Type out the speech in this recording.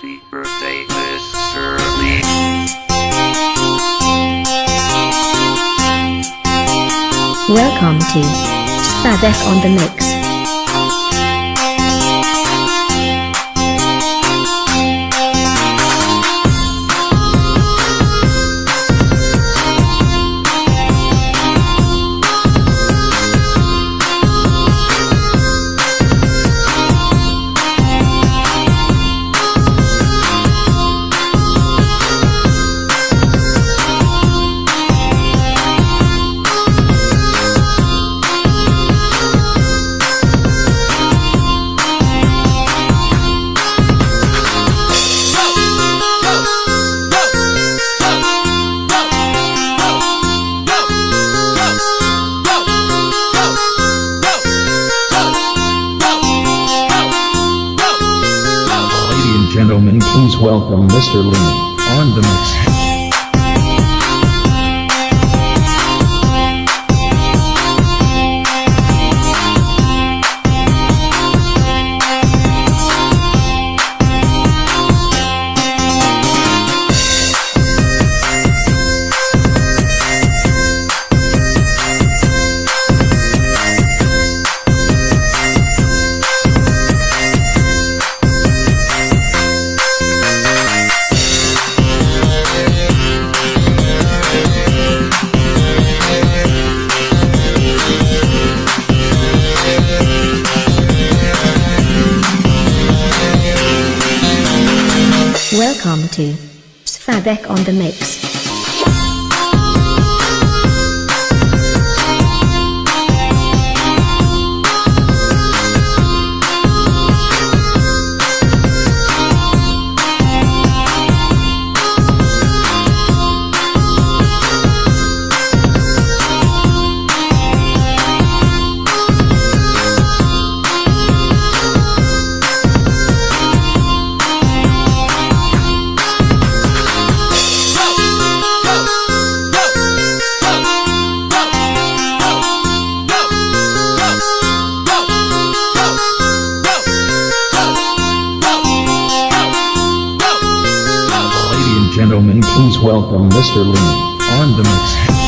Happy birthday, Mr. Lee. Welcome to Spadek on the Mix. Gentlemen, please welcome Mr. Lee on the mix. Welcome to Spadek on the Mix. Gentlemen, please welcome Mr. Lee on the mix.